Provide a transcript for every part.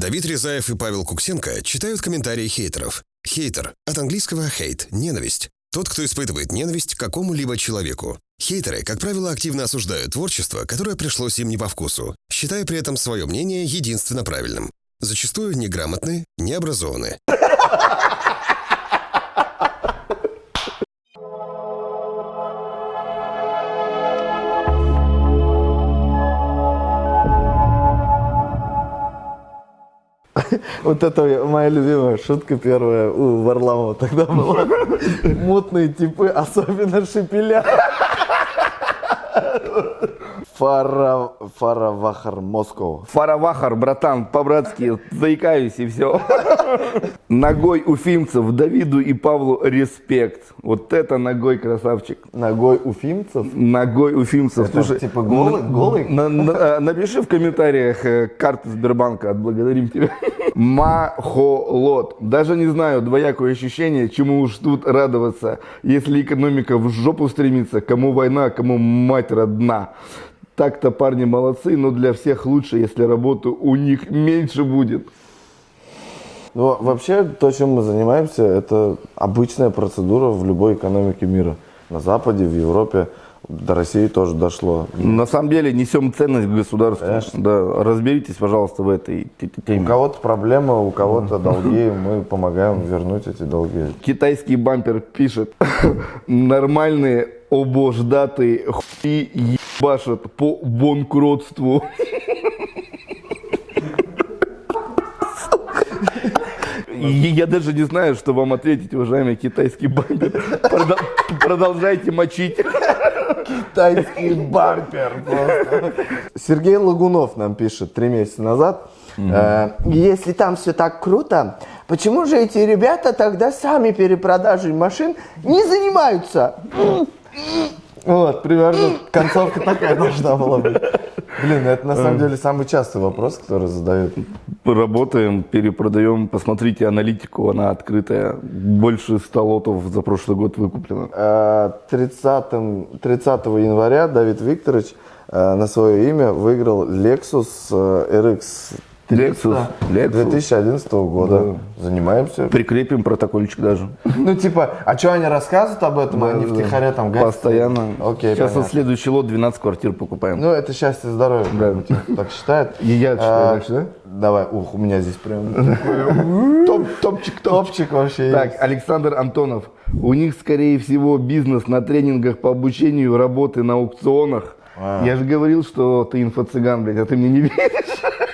Давид Резаев и Павел Куксенко читают комментарии хейтеров. Хейтер от английского hate – ненависть. Тот, кто испытывает ненависть к какому-либо человеку. Хейтеры, как правило, активно осуждают творчество, которое пришлось им не по вкусу, считая при этом свое мнение единственно правильным. Зачастую неграмотны, необразованы. Вот это моя любимая шутка первая у Варламова тогда была. Мутные типы, особенно шепеля. Фара... Фаравахар Москва. Фаравахар, братан, по-братски, заикаюсь и все. Ногой уфимцев, Давиду и Павлу респект. Вот это ногой красавчик. Ногой уфимцев? Ногой уфимцев. Это Слушай, типа голый? голый? На, на, напиши в комментариях э, карты Сбербанка, отблагодарим тебя. Махолот. Даже не знаю, двоякое ощущение, чему уж тут радоваться, если экономика в жопу стремится, кому война, кому мать родна. Так-то парни молодцы, но для всех лучше, если работы у них меньше будет. Ну, вообще, то, чем мы занимаемся, это обычная процедура в любой экономике мира. На Западе, в Европе, до России тоже дошло. На самом деле несем ценность государству. Конечно. Да, разберитесь, пожалуйста, в этой теме. У кого-то проблема, у кого-то долги, мы помогаем вернуть эти долги. Китайский бампер пишет, нормальные обождатые хуи ебашат по банкротству. Я даже не знаю, что вам ответить, уважаемый китайский бампер. Продолжайте мочить. Китайский бампер просто. Сергей Лагунов нам пишет три месяца назад. Э, Если там все так круто, почему же эти ребята тогда сами перепродажей машин не занимаются? Вот, примерно концовка такая должна была быть. Блин, это на самом деле самый частый вопрос, который задают. Работаем, перепродаем. Посмотрите аналитику, она открытая. Больше 100 лотов за прошлый год выкуплено. 30, 30 января Давид Викторович э, на свое имя выиграл Lexus э, RX Lexus, Lexus. 2011 года. Да. Занимаемся. Прикрепим протокольчик даже. Ну, типа, а что они рассказывают об этом? Да, они да. втихаря там гасят? Постоянно. Окей, Сейчас на следующий лот 12 квартир покупаем. Ну, это счастье, здоровье. Да. Так считают. И я считаю, а, дальше, да? Давай, ух, у меня здесь прям топ, топчик, топчик вообще Так, Александр Антонов. У них, скорее всего, бизнес на тренингах по обучению работы на аукционах. А. Я же говорил, что ты инфо-цыган, блядь, а ты мне не веришь.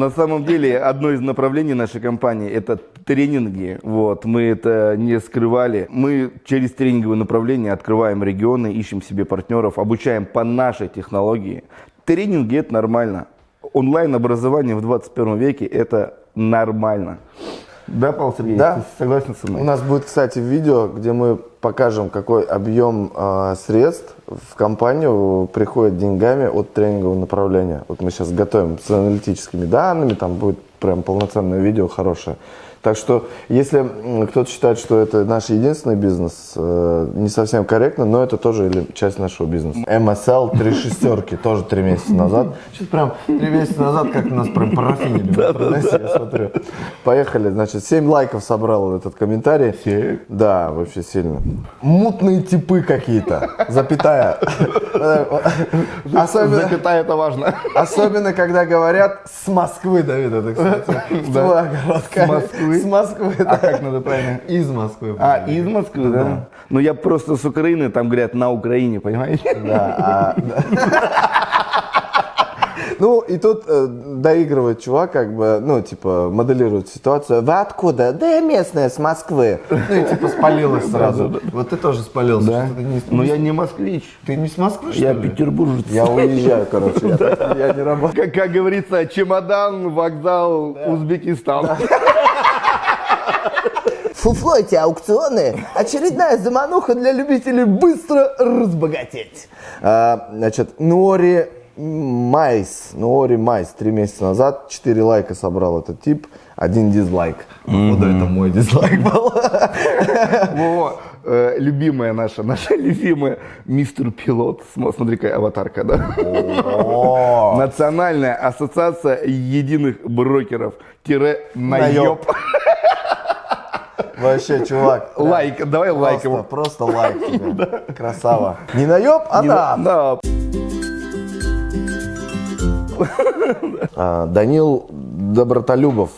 На самом деле, одно из направлений нашей компании – это тренинги. Вот, мы это не скрывали. Мы через тренинговые направления открываем регионы, ищем себе партнеров, обучаем по нашей технологии. Тренинги – это нормально. Онлайн-образование в 21 веке – это нормально. Да, Павел Сергеевич, да. согласен со мной? У нас будет, кстати, видео, где мы покажем, какой объем э, средств в компанию приходит деньгами от тренингового направления. Вот мы сейчас готовим с аналитическими данными, там будет прям полноценное видео хорошее. Так что, если кто-то считает, что это наш единственный бизнес, э, не совсем корректно, но это тоже часть нашего бизнеса. MSL три шестерки, тоже три месяца назад. Сейчас прям три месяца назад как нас прям парафинили. Я смотрю. Поехали, значит, 7 лайков собрал этот комментарий. 7? Да, вообще сильно. Мутные типы какие-то, запятая. Особенно, запятая это важно. Особенно, когда говорят с Москвы, Давид, это, кстати. С Москвы. Москвы. С Москвы, А как надо правильно? Из Москвы. А, из Москвы, да? да? Ну, я просто с Украины, там говорят на Украине, понимаете? Да. А, ну, и тут э, доигрывает чувак, как бы, ну, типа, моделирует ситуацию. Вы откуда? Да я местная, с Москвы. Ну, и типа спалилась сразу. Вот ты тоже спалился. Да? Ну, я не москвич. Ты не с Москвы, что Я петербуржец. Я уезжаю, короче. Я не работаю. Как говорится, чемодан, вокзал, Узбекистан. Фуфло эти аукционы – очередная замануха для любителей быстро разбогатеть. А, значит, Нори Майс, Нори Майс, три месяца назад, четыре лайка собрал этот тип, один дизлайк. Походу, это мой дизлайк был. Э, любимая наша, наша любимая мистер Пилот. См- Смотри, какая аватарка, да? Национальная ассоциация единых брокеров. Тире наеб. Вообще, чувак. прям Лайк, давай лайк ему. просто лайк тебе. Красава. Не наеб, а да. Да. А, Данил Добротолюбов.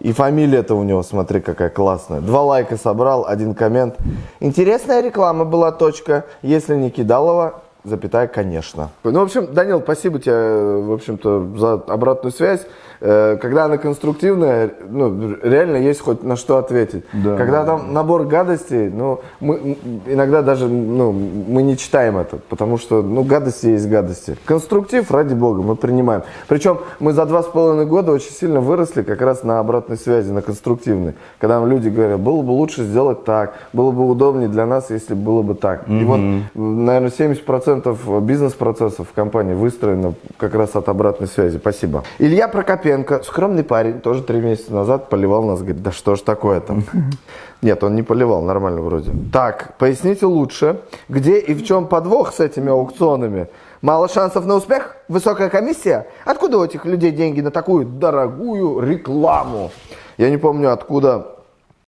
И фамилия-то у него, смотри, какая классная. Два лайка собрал, один коммент. Интересная реклама была, точка. Если не Кидалова, запятая, конечно. Ну, в общем, Данил, спасибо тебе, в общем-то, за обратную связь. Э, Когда она конструктивная, ну, реально есть хоть на что ответить. Да. Когда там набор гадостей, ну, мы иногда даже, ну, мы не читаем это, потому что, ну, гадости есть гадости. Конструктив, ради бога, мы принимаем. Причем мы за два с половиной года очень сильно выросли как раз на обратной связи, на конструктивной. Когда нам люди говорят, было бы лучше сделать так, было бы удобнее для нас, если было бы так. И вот, наверное, 70% бизнес-процессов в компании выстроено как раз от обратной связи. Спасибо. Илья Прокопенко, скромный парень, тоже три месяца назад поливал нас, говорит, да что ж такое-то. Нет, он не поливал, нормально вроде. Так, поясните лучше, где и в чем подвох с этими аукционами? Мало шансов на успех? Высокая комиссия? Откуда у этих людей деньги на такую дорогую рекламу? Я не помню, откуда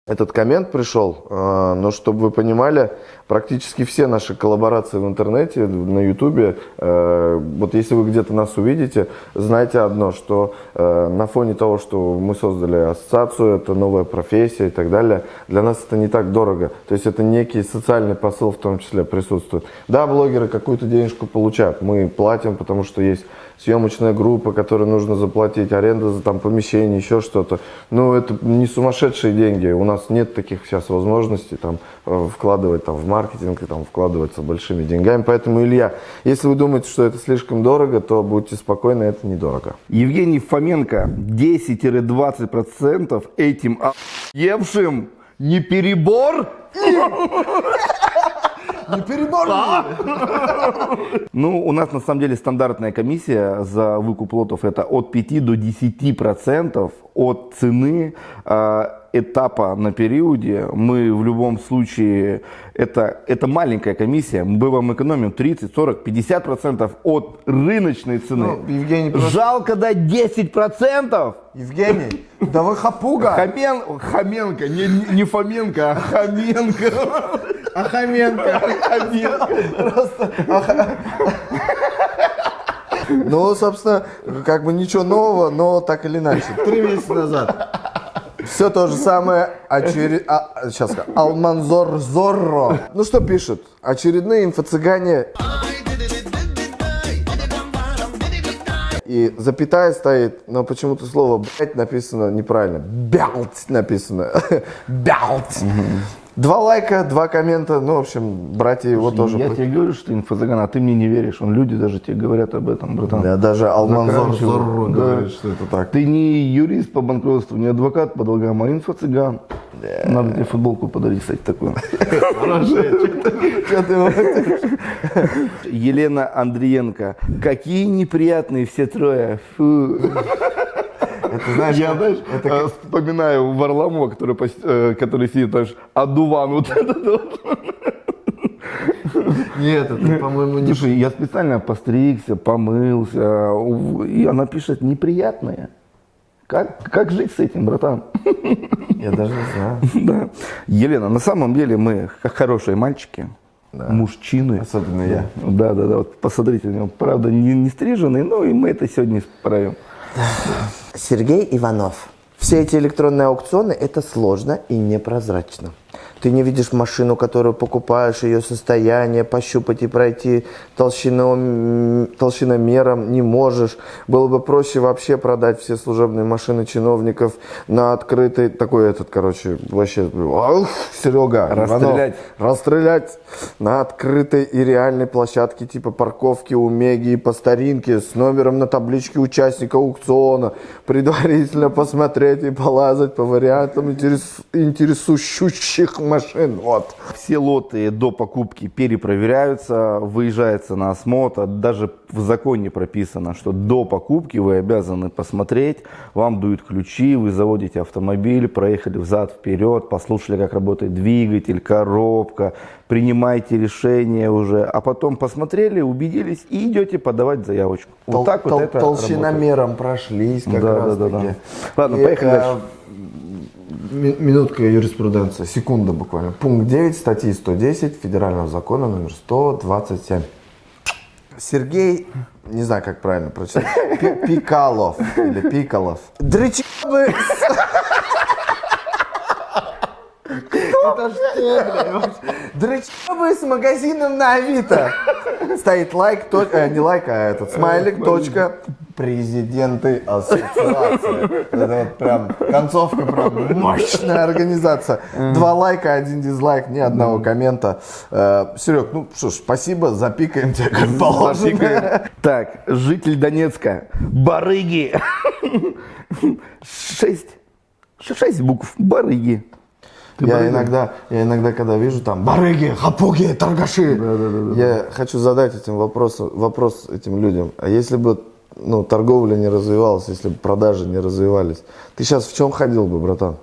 этот коммент пришел, э, но чтобы вы понимали, практически все наши коллаборации в интернете, на ютубе, э, вот если вы где-то нас увидите, знайте одно, что э, на фоне того, что мы создали ассоциацию, это новая профессия и так далее, для нас это не так дорого. То есть это некий социальный посыл в том числе присутствует. Да, блогеры какую-то денежку получают, мы платим, потому что есть съемочная группа, которой нужно заплатить, аренда за там помещение, еще что-то. Ну, это не сумасшедшие деньги. У нас нет таких сейчас возможностей там э, вкладывать там в маркетинг и там вкладываться большими деньгами. Поэтому, Илья, если вы думаете, что это слишком дорого, то будьте спокойны, это недорого. Евгений Фоменко 10-20% этим охуевшим не перебор? Не перебор! Ну, у нас на самом деле стандартная комиссия за выкуп лотов это от 5 до 10% от цены э, этапа на периоде. Мы в любом случае, это, это маленькая комиссия, мы вам экономим 30, 40, 50% от рыночной цены. Ну, Евгений, просто- Жалко дать 10%? Евгений, да вы хапуга! Хомен, Хоменко, не, не- Фоменко, а Хоменко. Ахаменко! Хоменко. Ну, собственно, как бы ничего нового, но так или иначе. Три месяца назад. Все то же самое. Очере- а, сейчас. Алманзор Зорро. Ну что пишет? Очередные инфо-цыгане. И запятая стоит, но почему-то слово блять написано неправильно. Бялт написано. Бялт. Два лайка, два коммента. Ну, в общем, братья его тоже. Я тебе говорю, что инфо-цыган, а ты мне не веришь. Он люди даже тебе говорят об этом, братан. Да, даже Алманзор. Зорро Да. говорит, что это так. Ты не юрист по банкротству, не адвокат по долгам, а инфо-цыган. Надо тебе футболку подарить, кстати, такую. Ты? Елена Андриенко. Какие неприятные все трое. Фу. Это знаешь, Я, знаешь, э, вспоминаю Варламова, который, э, который сидит, знаешь, одуван вот этот вот. нет, это, по-моему, не Слушай, я специально постригся, помылся, и она пишет неприятные. Как, как жить с этим, братан? Я даже не знаю. Да. Елена, на самом деле мы хорошие мальчики, мужчины. Особенно я. Да, да, да. Вот посмотрите, у него, правда, не, не стриженный, но и мы это сегодня исправим. Сергей Иванов. Все эти электронные аукционы – это сложно и непрозрачно. Ты не видишь машину, которую покупаешь, ее состояние, пощупать и пройти толщином, толщиномером не можешь. Было бы проще вообще продать все служебные машины чиновников на открытый, такой этот, короче, вообще, ух, Серега, Иванов, Расстрелять. расстрелять на открытой и реальной площадке типа парковки у Меги по старинке с номером на табличке участника аукциона, предварительно посмотреть и полазать по вариантам интерес, интересующих машин. Вот. Все лоты до покупки перепроверяются, выезжается на осмотр. Даже в законе прописано, что до покупки вы обязаны посмотреть, вам дают ключи, вы заводите автомобиль, проехали взад-вперед, послушали, как работает двигатель, коробка, принимаете решение уже, а потом посмотрели, убедились и идете подавать заявочку. Тол- вот так тол- вот это работает. толщиномером прошлись как Да, раз да, да, да. Ладно, И, поехали э, дальше. Ми- Минутка юриспруденция, секунда буквально. Пункт 9 статьи 110 Федерального закона номер 127. Сергей, не знаю, как правильно прочитать, Пи- Пикалов или Пикалов. Дрочебы Это что, блядь? Дрочебы с магазином на Авито. Стоит лайк, э, не лайк, а этот смайлик, точка, президенты ассоциации. Это вот прям концовка, прям мощная организация. Два лайка, один дизлайк, ни одного коммента. Серег, ну что ж, спасибо, запикаем тебя как положено. Так, житель Донецка, барыги. Шесть. Шесть букв. Барыги. Ты Я иногда, я иногда, когда вижу там барыги, хапуги, торгаши, я хочу задать этим вопрос, вопрос этим людям. А если бы ну, торговля не развивалась, если бы продажи не развивались, ты сейчас в чем ходил бы, братан?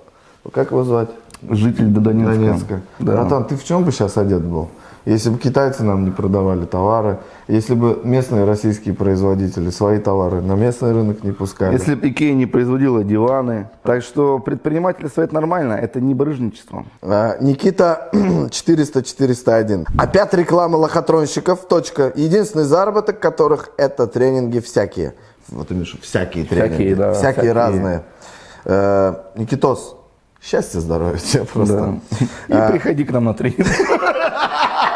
Как его звать? Житель Донецка. Донецка. Да. Братан, ты в чем бы сейчас одет был? Если бы китайцы нам не продавали товары, если бы местные российские производители свои товары на местный рынок не пускали. Если бы Икея не производила диваны. Так что предпринимательство это нормально, это не барыжничество. А, Никита 400-401. Опять реклама лохотронщиков. Точка. Единственный заработок которых это тренинги всякие. Вот что всякие тренинги. Всякие, да, всякие, всякие. разные. Э, Никитос, счастья, здоровья тебе просто. Да. И приходи к нам на тренинг.